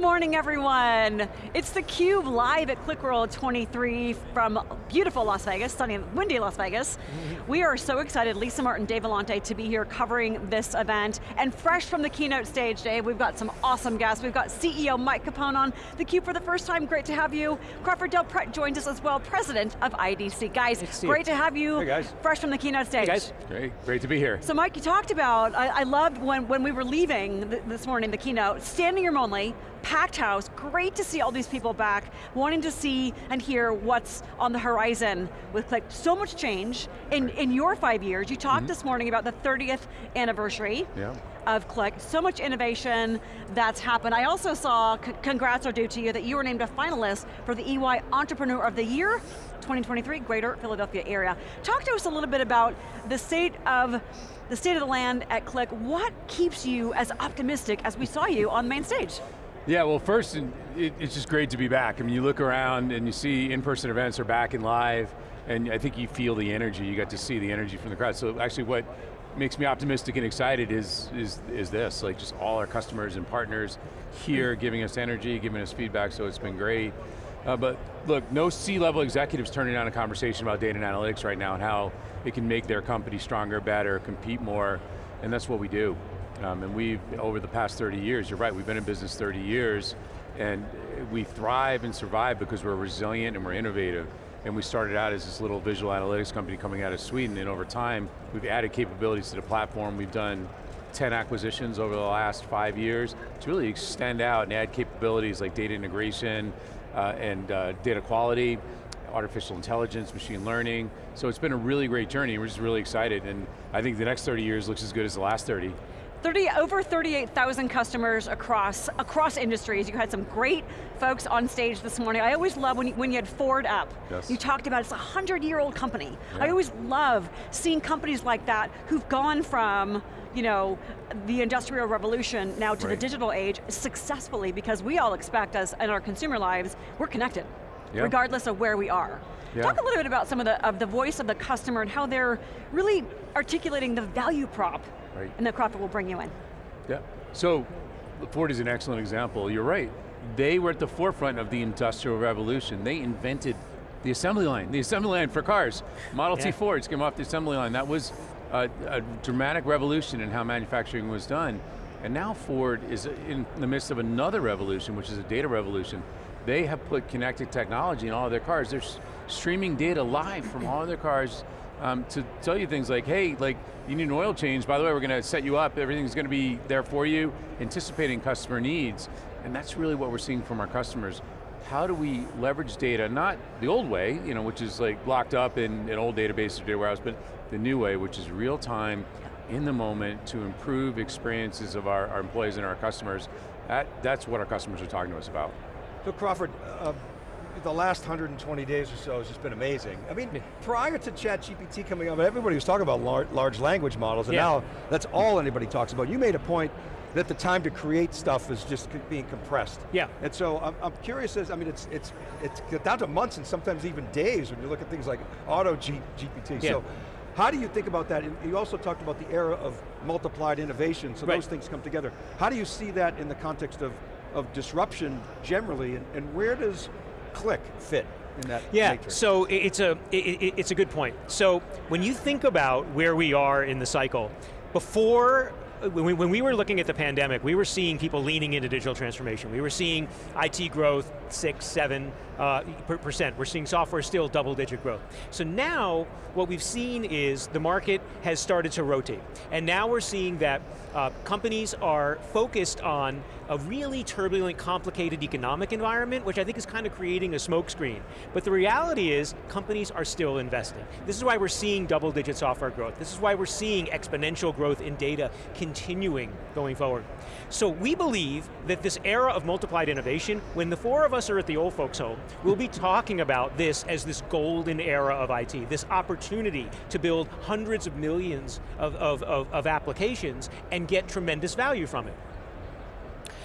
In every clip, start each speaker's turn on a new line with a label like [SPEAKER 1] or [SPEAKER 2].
[SPEAKER 1] morning, everyone. It's theCUBE live at QlikWorld 23 from beautiful Las Vegas, sunny and windy Las Vegas. We are so excited, Lisa Martin, Dave Vellante, to be here covering this event. And fresh from the keynote stage, Dave, we've got some awesome guests. We've got CEO Mike Capone on theCUBE for the first time, great to have you. Crawford Del Prete joins us as well, President of IDC. Guys, great to have you.
[SPEAKER 2] Hey guys.
[SPEAKER 1] Fresh from the keynote stage.
[SPEAKER 2] Hey guys. Great, great to be here.
[SPEAKER 1] So Mike, you talked about, I, I loved when, when we were leaving th this morning, the keynote, standing room only, packed house, great to see all these people back, wanting to see and hear what's on the horizon with Qlik. So much change in, in your five years. You talked mm -hmm. this morning about the 30th anniversary yeah. of Qlik. So much innovation that's happened. I also saw, congrats are due to you, that you were named a finalist for the EY Entrepreneur of the Year 2023, Greater Philadelphia area. Talk to us a little bit about the state of the state of the land at Qlik. What keeps you as optimistic as we saw you on the main stage?
[SPEAKER 2] Yeah, well first, it, it's just great to be back. I mean, you look around and you see in-person events are back and live, and I think you feel the energy, you got to see the energy from the crowd. So actually what makes me optimistic and excited is, is, is this, like just all our customers and partners here giving us energy, giving us feedback, so it's been great. Uh, but look, no C-level executives turning down a conversation about data and analytics right now and how it can make their company stronger, better, compete more, and that's what we do. Um, and we've, over the past 30 years, you're right, we've been in business 30 years, and we thrive and survive because we're resilient and we're innovative. And we started out as this little visual analytics company coming out of Sweden, and over time, we've added capabilities to the platform. We've done 10 acquisitions over the last five years to really extend out and add capabilities like data integration uh, and uh, data quality, artificial intelligence, machine learning. So it's been a really great journey. We're just really excited, and I think the next 30 years looks as good as the last 30.
[SPEAKER 1] 30, over 38,000 customers across, across industries. You had some great folks on stage this morning. I always love when you, when you had Ford up. Yes. You talked about it's a 100 year old company. Yeah. I always love seeing companies like that who've gone from you know, the industrial revolution now to right. the digital age successfully because we all expect us in our consumer lives, we're connected, yep. regardless of where we are. Yeah. Talk a little bit about some of the, of the voice of the customer and how they're really articulating the value prop right. and the Crawford will bring you in.
[SPEAKER 2] Yeah, so Ford is an excellent example. You're right. They were at the forefront of the Industrial Revolution. They invented the assembly line, the assembly line for cars. Model yeah. T Fords came off the assembly line. That was a, a dramatic revolution in how manufacturing was done. And now Ford is in the midst of another revolution, which is a data revolution. They have put connected technology in all of their cars. They're streaming data live from all of their cars um, to tell you things like, hey, like you need an oil change, by the way, we're going to set you up, everything's going to be there for you, anticipating customer needs. And that's really what we're seeing from our customers. How do we leverage data, not the old way, you know, which is like locked up in an old database or data warehouse, but the new way, which is real time, in the moment, to improve experiences of our, our employees and our customers. That, that's what our customers are talking to us about.
[SPEAKER 3] So Crawford, uh, the last 120 days or so has just been amazing. I mean, yeah. prior to ChatGPT coming out, everybody was talking about large, large language models, and yeah. now that's all anybody talks about. You made a point that the time to create stuff is just being compressed.
[SPEAKER 4] Yeah.
[SPEAKER 3] And so I'm, I'm curious as, I mean, it's, it's, it's down to months and sometimes even days when you look at things like auto G, GPT. Yeah. So how do you think about that? You also talked about the era of multiplied innovation, so right. those things come together. How do you see that in the context of, of disruption generally, and, and where does Qlik fit in that
[SPEAKER 4] yeah,
[SPEAKER 3] matrix?
[SPEAKER 4] so it's a, it, it's a good point. So when you think about where we are in the cycle, before when we, when we, were looking at the pandemic, we were seeing people leaning into digital transformation. We were seeing IT growth, six, seven uh, percent. We're seeing software still double digit growth. So now, what we've seen is the market has started to rotate. And now we're seeing that uh, companies are focused on a really turbulent, complicated economic environment, which I think is kind of creating a smokescreen. But the reality is, companies are still investing. This is why we're seeing double digit software growth. This is why we're seeing exponential growth in data continuing going forward. So we believe that this era of multiplied innovation, when the four of us are at the old folks home, we'll be talking about this as this golden era of IT, this opportunity to build hundreds of millions of, of, of, of applications and get tremendous value from it.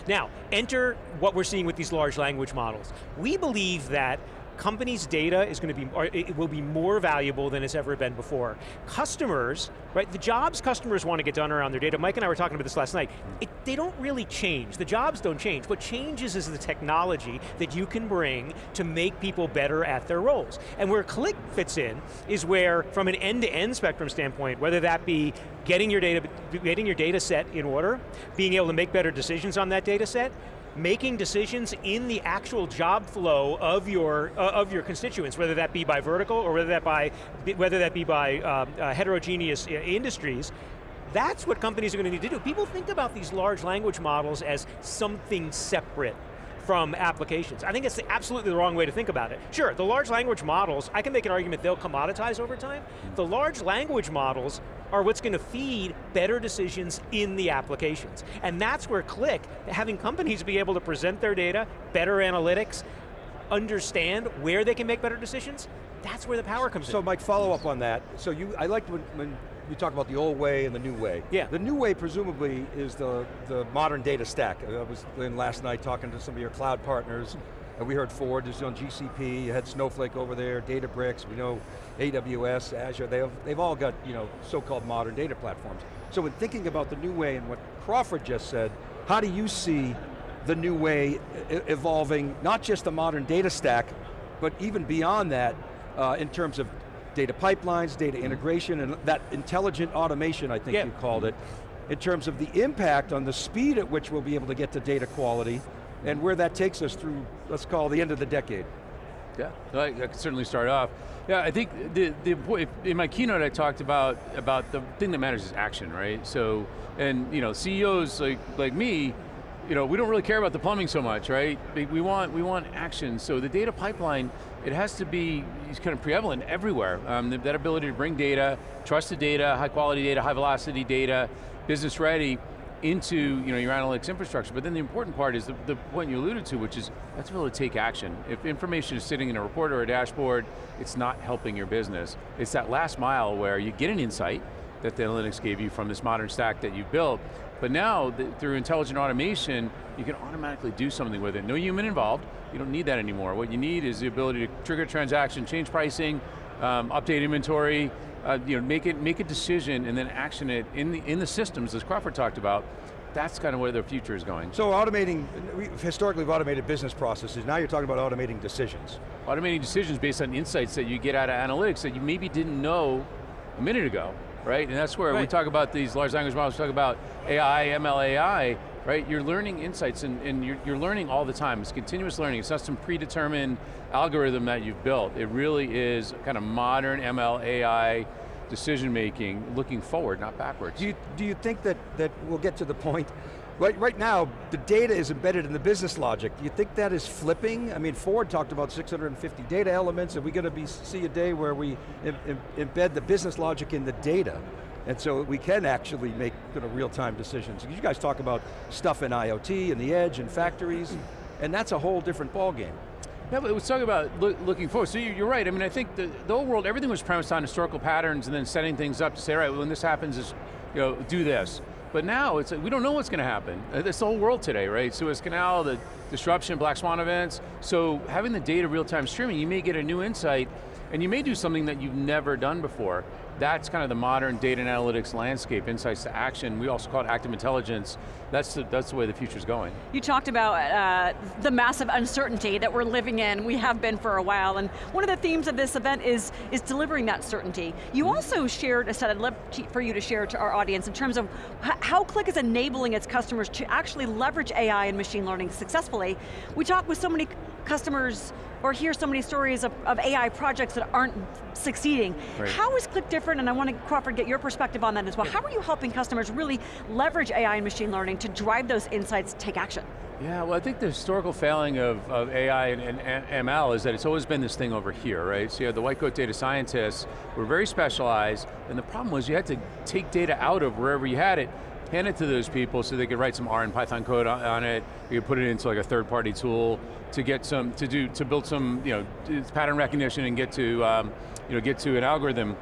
[SPEAKER 4] Now, enter what we're seeing with these large language models. We believe that companies' data is going to be, it will be more valuable than it's ever been before. Customers, right, the jobs customers want to get done around their data, Mike and I were talking about this last night, it, they don't really change, the jobs don't change. What changes is the technology that you can bring to make people better at their roles. And where Qlik fits in is where, from an end-to-end -end spectrum standpoint, whether that be getting your data, getting your data set in order, being able to make better decisions on that data set, making decisions in the actual job flow of your uh, of your constituents, whether that be by vertical or whether that by whether that be by uh, uh, heterogeneous uh, industries. That's what companies are going to need to do. People think about these large language models as something separate from applications. I think it's absolutely the wrong way to think about it. Sure, the large language models, I can make an argument they'll commoditize over time. The large language models are what's going to feed better decisions in the applications. And that's where Qlik, having companies be able to present their data, better analytics, understand where they can make better decisions, that's where the power comes
[SPEAKER 3] so,
[SPEAKER 4] in.
[SPEAKER 3] So Mike, follow up on that. So you, I liked when, when we talk about the old way and the new way.
[SPEAKER 4] Yeah.
[SPEAKER 3] The new way presumably is the, the modern data stack. I was in last night talking to some of your cloud partners, we heard Ford is on GCP, you had Snowflake over there, Databricks, we know AWS, Azure, they have, they've all got you know, so-called modern data platforms. So in thinking about the new way and what Crawford just said, how do you see the new way evolving, not just the modern data stack, but even beyond that, uh, in terms of data pipelines, data integration, and that intelligent automation, I think
[SPEAKER 4] yeah.
[SPEAKER 3] you called it, in terms of the impact on the speed at which we'll be able to get to data quality, and where that takes us through, let's call the end of the decade.
[SPEAKER 2] Yeah, I, I could certainly start off. Yeah, I think the, the in my keynote I talked about about the thing that matters is action, right? So, and you know, CEOs like like me, you know, we don't really care about the plumbing so much, right? We want we want action. So the data pipeline, it has to be kind of prevalent everywhere. Um, that ability to bring data, trusted data, high quality data, high velocity data, business ready, into you know, your analytics infrastructure, but then the important part is the, the point you alluded to, which is that's really to take action. If information is sitting in a report or a dashboard, it's not helping your business. It's that last mile where you get an insight that the analytics gave you from this modern stack that you've built, but now, the, through intelligent automation, you can automatically do something with it. No human involved, you don't need that anymore. What you need is the ability to trigger transaction, change pricing, um, update inventory, uh, you know, make it make a decision and then action it in the in the systems, as Crawford talked about. That's kind of where the future is going.
[SPEAKER 3] So automating, we historically we've automated business processes, now you're talking about automating decisions.
[SPEAKER 2] Automating decisions based on insights that you get out of analytics that you maybe didn't know a minute ago, right? And that's where right. we talk about these large language models, we talk about AI, ML, AI, right? You're learning insights and, and you're, you're, learning all the time. It's continuous learning. It's not some predetermined algorithm that you've built. It really is kind of modern ML, AI decision making, looking forward, not backwards.
[SPEAKER 3] Do you, do you think that, that we'll get to the point, right, right now, the data is embedded in the business logic. Do you think that is flipping? I mean, Ford talked about 650 data elements. Are we going to be, see a day where we Im, Im, embed the business logic in the data? And so we can actually make know, uh, real-time decisions. You guys talk about stuff in IoT and the edge and factories, and that's a whole different ballgame.
[SPEAKER 2] Yeah, but let's talk about look, looking forward. So you're right, I mean, I think the, the whole world, everything was premised on historical patterns and then setting things up to say, right, when this happens, is, you know, do this. But now, it's we don't know what's going to happen. Uh, it's the whole world today, right? Suez Canal, the disruption, Black Swan events. So having the data real-time streaming, you may get a new insight and you may do something that you've never done before that's kind of the modern data and analytics landscape, insights to action. We also call it active intelligence. That's the, that's the way the future's going.
[SPEAKER 1] You talked about uh, the massive uncertainty that we're living in, we have been for a while, and one of the themes of this event is, is delivering that certainty. You mm-hmm. also shared a set I'd love for you to share to our audience in terms of how Qlik is enabling its customers to actually leverage AI and machine learning We talk with so many customers or hear so many stories of, of AI projects that aren't succeeding. Right. How is Qlik different, and I want to, Crawford, get your perspective on that as well. How are you helping customers really leverage AI and machine learning to drive those insights, take action?
[SPEAKER 2] Yeah, well I think the historical failing of, of AI and, and, ML is that it's always been this thing over here, right? So you have the white coat data scientists, were very specialized, and the problem was you had to take data out of wherever you had it, hand it to those people so they could write some R and Python code on, on it, you could put it into like a third party tool to get some, to do, to build some, you know, pattern recognition and get to, um, you know, get to an algorithm.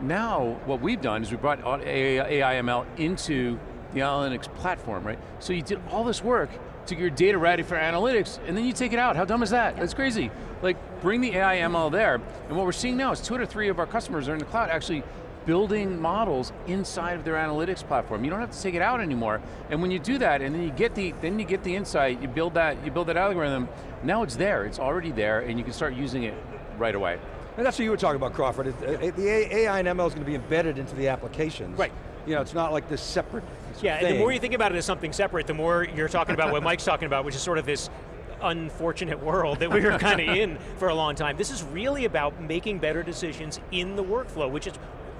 [SPEAKER 2] Now, what we've done is we brought AI, ML into the analytics platform, right? So you did all this work to get your data ready for analytics, and then you take it out. How dumb is that? That's crazy. like bring the AI ML there. And what we're seeing now is two out of three of our customers are in the cloud actually building models inside of their analytics platform. You don't have to take it out anymore. And when you do that, and then you get the then you get the insight, you build that you build that algorithm. Now it's there. It's already there, and you can start using it right away.
[SPEAKER 3] And that's what you were talking about, Crawford. It- it- The AI and ML is going to be embedded into the applications.
[SPEAKER 4] Right.
[SPEAKER 3] You know, it's not like this separate
[SPEAKER 4] Yeah,
[SPEAKER 3] thing.
[SPEAKER 4] and the more you think about it as something separate, the more you're talking about what Mike's talking about, which is sort of this unfortunate world that we were kind of in for a long time. This is really about making better decisions in the workflow, which is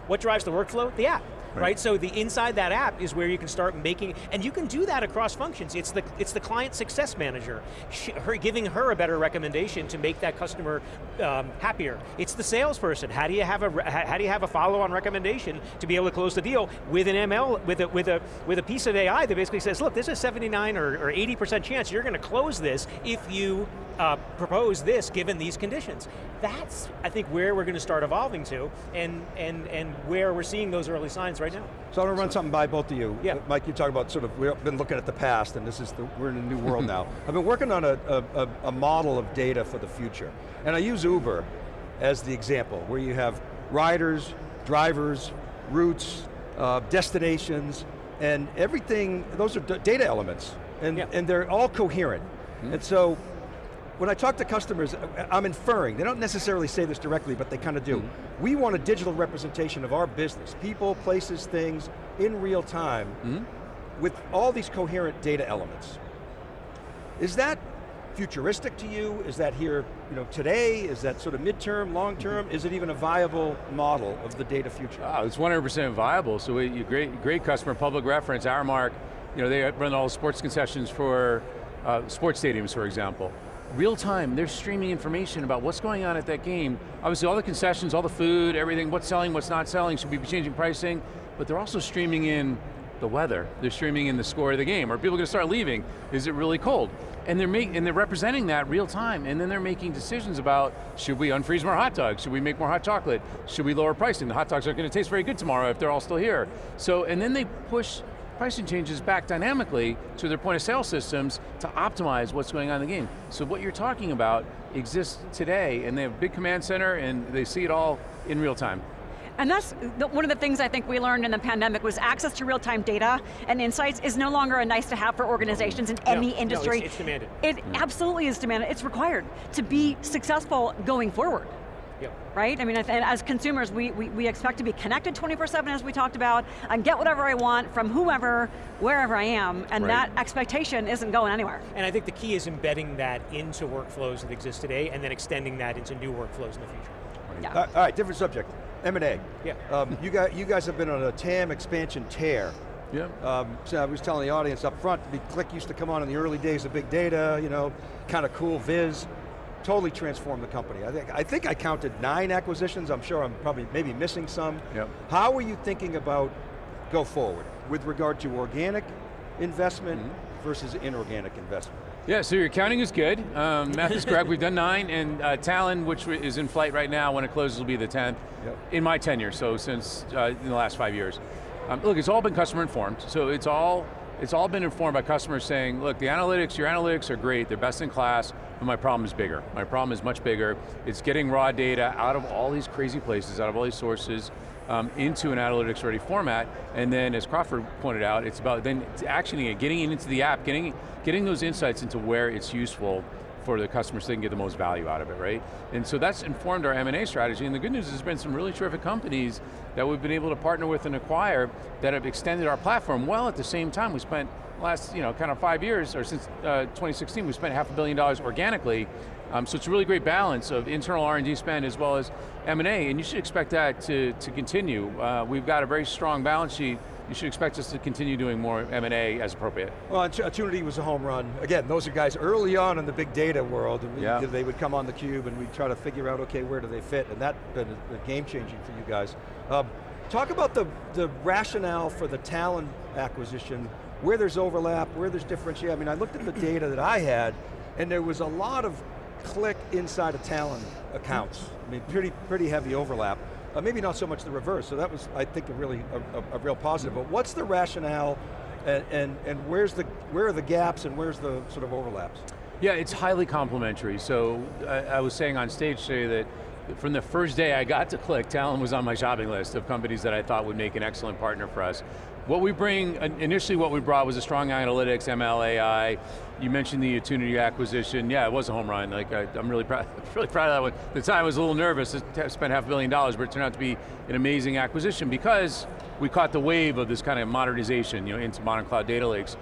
[SPEAKER 4] what drives the workflow? The app. Right. so the inside that app is where you can start making, and you can do that across functions. It's the it's the client success manager, she, her giving her a better recommendation to make that customer um, happier. It's the salesperson. How do you have a how do you have a follow-on recommendation to be able to close the deal with an ML with a with a with a piece of AI that basically says, look, there's a 79 or, or 80 percent chance you're going to close this if you uh, propose this given these conditions. That's I think where we're going to start evolving to, and and and where we're seeing those early signs right now.
[SPEAKER 3] So I'm going to run something by both of you.
[SPEAKER 4] Yeah.
[SPEAKER 3] Mike, you talk about sort of, we've been looking at the past and this is the, we're in a new world now. I've been working on a, a, a- model of data for the future. And I use Uber as the example, where you have riders, drivers, routes, uh, destinations, and everything, those are data elements. And,
[SPEAKER 4] Yeah.
[SPEAKER 3] and they're all coherent. And so, when I talk to customers, I- I'm inferring, they don't necessarily say this directly, but they kind of do. Hmm. We want a digital representation of our business, people, places, things, in real time, hmm? with all these coherent data elements. Is that futuristic to you? Is that here you know, today? Is that sort of midterm, long mm-hmm. term? Is it even a viable model of the data future?
[SPEAKER 2] Oh, it's 100% viable. So we, you great, great customer, public reference, Aramark, you know, they run all the sports concessions for uh, sports stadiums, for example. Real time, they're streaming information about what's going on at that game. Obviously all the concessions, all the food, everything, what's selling, what's not selling, should we be changing pricing? But they're also streaming in the weather. They're streaming in the score of the game. Are people going to start leaving? Is it really cold? And they're make, and they're representing that real time, and then they're making decisions about should we unfreeze more hot dogs? Should we make more hot chocolate? Should we lower pricing? The hot dogs aren't going to taste very good tomorrow if they're all still here. So, and then they push pricing changes back dynamically to their point of sale systems to optimize what's going on in the game. So what you're talking about exists today, and they have a big command center, and they see it all in real time.
[SPEAKER 1] And that's one of the things I think we learned in the pandemic was access to real-time data and insights is no longer a nice to have for organizations in any
[SPEAKER 4] no,
[SPEAKER 1] industry.
[SPEAKER 4] it's- it's demanded.
[SPEAKER 1] It absolutely is demanded, it's required to be successful going forward.
[SPEAKER 4] Yep.
[SPEAKER 1] Right? I mean, and as consumers, we, we, we expect to be connected 24-7 as we talked about, and get whatever I want from whomever, wherever I am, and
[SPEAKER 2] Right.
[SPEAKER 1] that expectation isn't going anywhere.
[SPEAKER 4] And I think the key is embedding that into workflows that exist today and then extending that into new workflows in the future.
[SPEAKER 1] Yeah.
[SPEAKER 3] All right, different subject. M&A.
[SPEAKER 4] Yeah.
[SPEAKER 3] Um, you, guys, you guys have been on a TAM expansion tear.
[SPEAKER 2] Yeah.
[SPEAKER 3] Um, so I was telling the audience up front, the Qlik used to come on in the early days of big data, you know, kind of cool viz. Totally transformed the company. I think, I think I counted nine acquisitions. I'm sure I'm probably maybe missing some.
[SPEAKER 2] Yep.
[SPEAKER 3] How are you thinking about go forward with regard to organic investment
[SPEAKER 2] Mm-hmm.
[SPEAKER 3] versus inorganic investment?
[SPEAKER 2] Yeah, so your counting is good. Um, math is correct, we've done nine, and uh, Talend, which is in flight right now, when it closes will be the 10th,
[SPEAKER 3] Yep.
[SPEAKER 2] in my tenure, so since, uh, in the last five years. Um, look, it's all been customer informed, so it's all, it's all been informed by customers saying, look, the analytics, your analytics are great, they're best in class, but my problem is bigger. My problem is much bigger. It's getting raw data out of all these crazy places, out of all these sources, um, into an analytics ready format, and then as Crawford pointed out, it's about then actioning it, getting it into the app, getting, getting those insights into where it's useful for the customers so they can get the most value out of it, right? And so that's informed our M&A strategy, and the good news is there's been some really terrific companies that we've been able to partner with and acquire that have extended our platform, Well, at the same time we spent last, you know, kind of five years, or since uh, 2016, we spent half a billion dollars organically, um, so it's a really great balance of internal R&D spend as well as M&A, and you should expect that to, to continue. Uh, we've got a very strong balance sheet, you should expect us to continue doing more M&A as appropriate.
[SPEAKER 3] Well, Attunity was a home run. Again, those are guys early on in the big data world, and
[SPEAKER 2] Yeah.
[SPEAKER 3] they would come on the cube and we'd try to figure out, okay, where do they fit, and that's been a, a game changing for you guys. Um, talk about the, the rationale for the Talend acquisition, where there's overlap, where there's differentiation. I mean, I looked at the data that I had, and there was a lot of Qlik inside of Talend accounts. I mean, pretty, pretty heavy overlap. Uh, maybe not so much the reverse, so that was, I think, a really, a, a, a real positive. But what's the rationale and, and, and where's the, where are the gaps and where's the sort of overlaps?
[SPEAKER 2] Yeah, it's highly complementary. So I, I was saying on stage today that from the first day I got to Qlik, Talend was on my shopping list of companies that I thought would make an excellent partner for us. What we bring, initially what we brought was a strong analytics, ML, AI. You mentioned the Attunity acquisition. Yeah, it was a home run. Like I, am really proud, really proud of that one. At the time I was a little nervous, I spent half a billion dollars, but it turned out to be an amazing acquisition because we caught the wave of this kind of modernization you know, into modern cloud data lakes.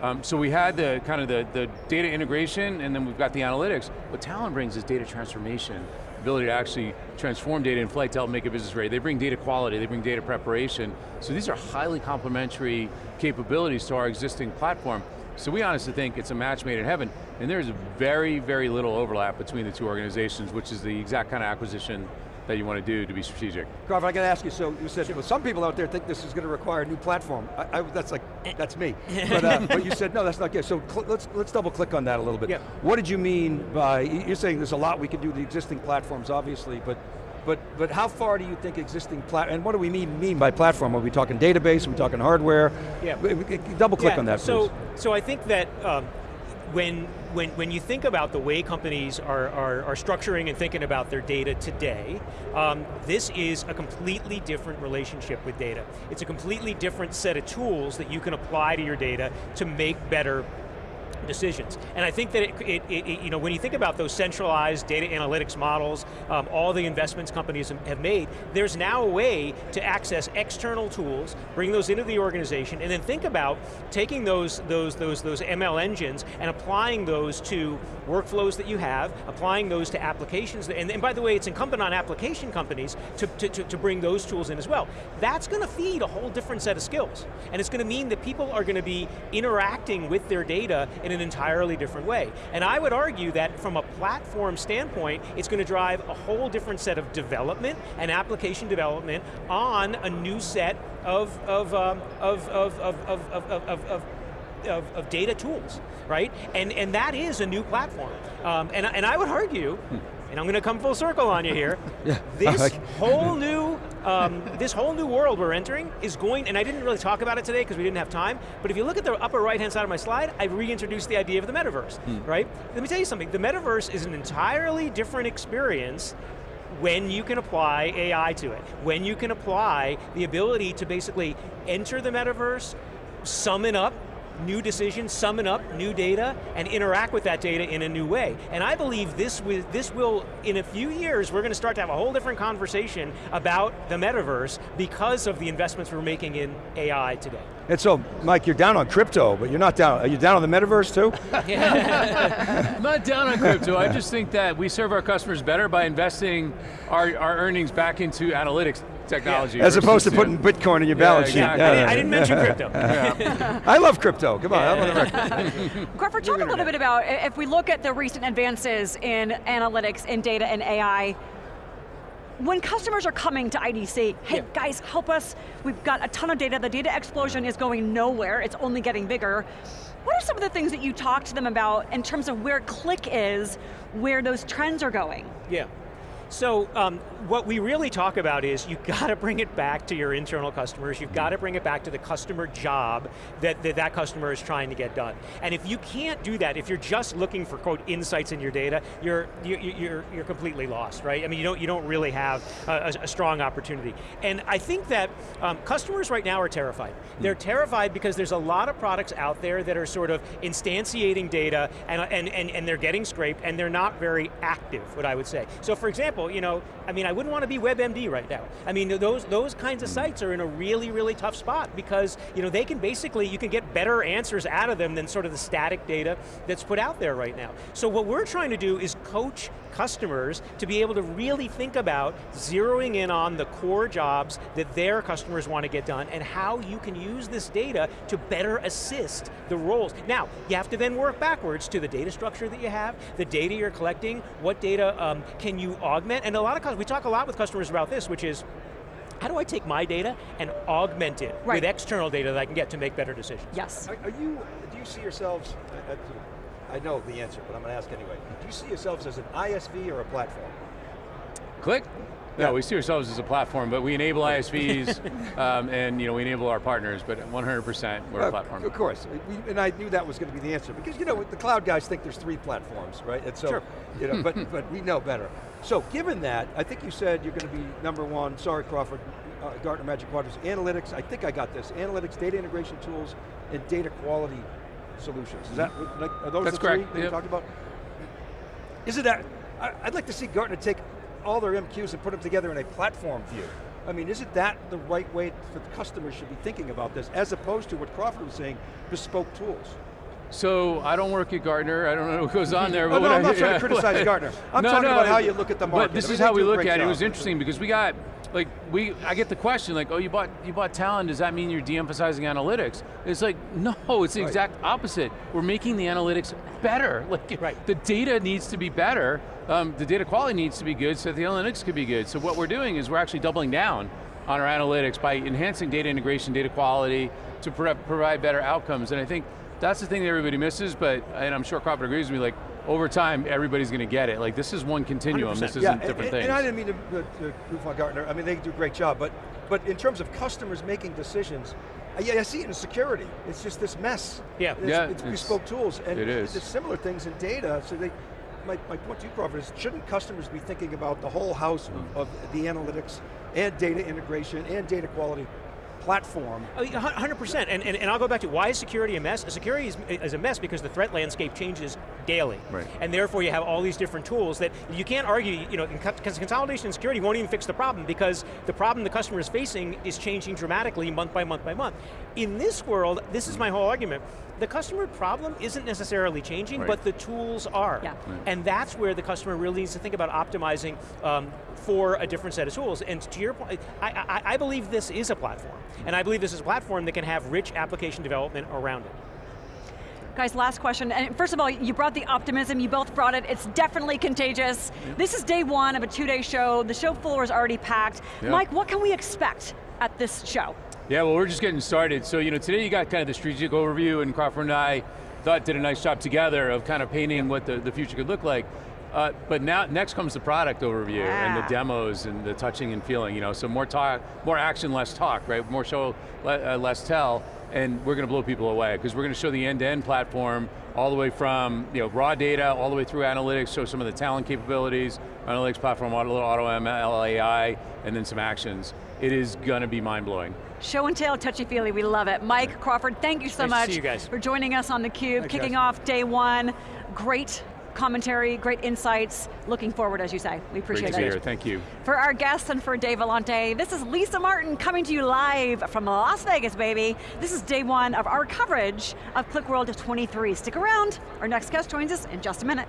[SPEAKER 2] Um, so we had the kind of the, the data integration and then we've got the analytics. What Talend brings is data transformation, ability to actually transform data in flight to help make a business ready. They bring data quality, they bring data preparation. So these are highly complementary capabilities to our existing platform. So we honestly think it's a match made in heaven, and there's very, very little overlap between the two organizations, which is the exact kind of acquisition that you want to do to be strategic.
[SPEAKER 3] Carver, I got to ask you, so you said, well, some people out there think this is going to require a new platform. I, I, that's like, that's me. But, uh, but, you said, no, that's not good. So let's, let's double click on that a little bit.
[SPEAKER 4] Yep.
[SPEAKER 3] What did you mean by, you're saying there's a lot we can do with the existing platforms, obviously, but but, but how far do you think existing plat, and what do we mean, mean by platform? Are we talking database, are we talking hardware?
[SPEAKER 4] Yeah.
[SPEAKER 3] Double click
[SPEAKER 4] yeah,
[SPEAKER 3] on that,
[SPEAKER 4] so,
[SPEAKER 3] please.
[SPEAKER 4] So I think that um, when, when, when you think about the way companies are, are, are structuring and thinking about their data today, um, this is a completely different relationship with data. It's a completely different set of tools that you can apply to your data to make better decisions. And I think that it, it, it, you know, when you think about those centralized data analytics models, um, all the investments companies have made, there's now a way to access external tools, bring those into the organization, and then think about taking those, those, those, those ML engines and applying those to workflows that you have, applying those to applications, and, and by the way, it's incumbent on application companies to, to, to, to bring those tools in as well. That's going to feed a whole different set of skills. And it's going to mean that people are going to be interacting with their data in in an entirely different way. And I would argue that from a platform standpoint, it's going to drive a whole different set of development and application development on a new set of, of, um, of, of, of, of, of, of, of of, of, data tools, right? And, and that is a new platform. Um, and, and I would argue, hmm and I'm going to come full circle on you here. yeah. This whole new, um, this whole new world we're entering is going, and I didn't really talk about it today because we didn't have time, but if you look at the upper right hand side of my slide, I reintroduced the idea of the metaverse, hmm. right? Let me tell you something, the metaverse is an entirely different experience when you can apply AI to it, when you can apply the ability to basically enter the metaverse, summon up new decisions, summon up new data, and interact with that data in a new way. And I believe this, will, this will, in a few years, we're going to start to have a whole different conversation about the metaverse because of the investments we're making in AI today.
[SPEAKER 3] And so, Mike, you're down on crypto, but you're not down, are you down on the metaverse too?
[SPEAKER 2] I'm not down on crypto, I just think that we serve our customers better by investing our, our earnings back into analytics technology.
[SPEAKER 3] Yeah. As opposed to putting Bitcoin in your balance sheet.
[SPEAKER 4] Exactly. I, didn't, I, didn't, mention crypto.
[SPEAKER 3] I love crypto, come on,
[SPEAKER 1] Carver, talk a little bit about, if we look at the recent advances in analytics, in data, and AI, when customers are coming to IDC, hey yeah. guys, help us, we've got a ton of data, the data explosion is going nowhere, it's only getting bigger. What are some of the things that you talk to them about in terms of where Qlik is, where those trends are going?
[SPEAKER 4] Yeah, so um, what we really talk about is you've got to bring it back to your internal customers, you've got to bring it back to the customer job that, that that customer is trying to get done. And if you can't do that, if you're just looking for, quote, insights in your data, you're, you, you're, you're completely lost, right? I mean, you don't, you don't really have a, a strong opportunity. And I think that um, customers right now are terrified. They're terrified because there's a lot of products out there that are sort of instantiating data and, and, and, and they're getting scraped and they're not very active, what I would say. So for example, you know, I mean, I wouldn't want to be WebMD right now. I mean, those, those kinds of sites are in a really, really tough spot because, you know, they can basically, you can get better answers out of them than sort of the static data that's put out there right now. So what we're trying to do is coach customers to be able to really think about zeroing in on the core jobs that their customers want to get done and how you can use this data to better assist the roles. Now, you have to then work backwards to the data structure that you have, the data you're collecting, what data um, can you augment augment, and a lot of we talk a lot with customers about this, which is, how do I take my data and augment it right. with external data that I can get to make better decisions?
[SPEAKER 1] Yes.
[SPEAKER 3] Are, are you, do you see yourselves, I know the answer, but I'm going to ask anyway. Do you see yourselves as an ISV or a platform?
[SPEAKER 2] Qlik. No,
[SPEAKER 3] Yeah.
[SPEAKER 2] we see ourselves as a platform, but we enable ISVs, um, and you know, we enable our partners, but 100% we're a
[SPEAKER 3] Uh,
[SPEAKER 2] platform.
[SPEAKER 3] Of course, We- and I knew that was going to be the answer because you know the cloud guys think there's three platforms, right? And so,
[SPEAKER 4] Sure.
[SPEAKER 3] you know, but but we know better. So given that, I think you said you're going to be number one. Sorry, Crawford. Uh, Gartner Magic Quadrants, analytics. I think I got this. Analytics, data integration tools, and data quality solutions. Is that like are those
[SPEAKER 2] That's
[SPEAKER 3] the three
[SPEAKER 2] correct,
[SPEAKER 3] that you talked about? Is it that? I'd like to see Gartner take all their MQs and put them together in a platform view. I mean, isn't that the right way that the customers should be thinking about this, as opposed to what Crawford was saying, bespoke tools?
[SPEAKER 2] So I don't work at Gartner. I don't know what goes on there.
[SPEAKER 3] Oh,
[SPEAKER 2] but
[SPEAKER 3] no, I'm
[SPEAKER 2] I-
[SPEAKER 3] not trying to criticize Gartner. I'm
[SPEAKER 2] No,
[SPEAKER 3] talking
[SPEAKER 2] no,
[SPEAKER 3] about how you look at the market.
[SPEAKER 2] But this
[SPEAKER 3] I mean,
[SPEAKER 2] is how we look at it. It was interesting because we got, like, we, I get the question, like, oh, you bought, you bought Talend, does that mean you're de-emphasizing analytics? It's like, no, it's the
[SPEAKER 3] Right.
[SPEAKER 2] exact opposite. We're making the analytics better. Like,
[SPEAKER 4] Right.
[SPEAKER 2] the data needs to be better, um, the data quality needs to be good so that the analytics could be good. So what we're doing is we're actually doubling down on our analytics by enhancing data integration, data quality, to pro provide better outcomes. And I think that's the thing that everybody misses, but, and I'm sure Crawford agrees with me, like, over time, everybody's going to get it. Like, this is one continuum,
[SPEAKER 4] 100%.
[SPEAKER 2] this isn't
[SPEAKER 3] yeah,
[SPEAKER 2] different
[SPEAKER 3] and,
[SPEAKER 2] things.
[SPEAKER 3] And I didn't mean to, to, to goof on Gartner. I mean, they do a great job, but but in terms of customers making decisions, I, yeah, I see it in security. It's just this mess.
[SPEAKER 4] Yeah.
[SPEAKER 3] It's,
[SPEAKER 2] Yeah,
[SPEAKER 3] it's
[SPEAKER 2] it's-
[SPEAKER 3] bespoke tools, and
[SPEAKER 2] it is.
[SPEAKER 3] There's similar things in data. So they, my, my point to you, Crawford, is shouldn't customers be thinking about the whole house
[SPEAKER 2] Mm.
[SPEAKER 3] of, of the analytics and data integration and data quality platform?
[SPEAKER 4] Oh, 100%, and, and, and I'll go back to why is security a mess? Security is, is a mess because the threat landscape changes daily.
[SPEAKER 2] Right.
[SPEAKER 4] And therefore you have all these different tools that you can't argue, you know, because consolidation and security won't even fix the problem because the problem the customer is facing is changing dramatically month by month by month. In this world, this is my whole argument, the customer problem isn't necessarily changing,
[SPEAKER 2] Right.
[SPEAKER 4] but the tools are.
[SPEAKER 1] Yeah.
[SPEAKER 4] And that's where the customer really needs to think about optimizing um, for a different set of tools. And to your point, I, I, I believe this is a platform. And I believe this is a platform that can have rich application development around it.
[SPEAKER 1] Guys, last question, and first of all, you brought the optimism, you both brought it, it's definitely contagious. This is day one of a two-day show, the show floor is already packed.
[SPEAKER 2] Yeah.
[SPEAKER 1] Mike, what can we expect at this show?
[SPEAKER 2] Yeah, well, we're just getting started. So, you know, today you got kind of the strategic overview, and Crawford and I thought did a nice job together of kind of painting what the, the future could look like. Uh, but now, next comes the product overview and the demos and the touching and feeling. You know, so more talk, more action, less talk, right? More show, le- uh, less tell, and we're going to blow people away because we're going to show the end-to-end platform all the way from you know raw data all the way through analytics. Show some of the Talend capabilities, analytics platform, auto, auto ML, AI, and then some actions. It is going to be mind blowing.
[SPEAKER 1] Show and tell, touchy-feely, we love it. Mike Crawford, thank you so
[SPEAKER 4] Nice
[SPEAKER 1] much
[SPEAKER 4] you guys.
[SPEAKER 1] for joining us on theCUBE,
[SPEAKER 3] Thanks,
[SPEAKER 1] kicking
[SPEAKER 3] guys.
[SPEAKER 1] off day one. Great commentary, great insights. Looking forward, as you say. We appreciate
[SPEAKER 2] Great to
[SPEAKER 1] it.
[SPEAKER 2] be here, thank you.
[SPEAKER 1] For our guests and for Dave Vellante, this is Lisa Martin coming to you live from Las Vegas, baby. This is day one of our coverage of QlikWorld 23. Stick around, our next guest joins us in just a minute.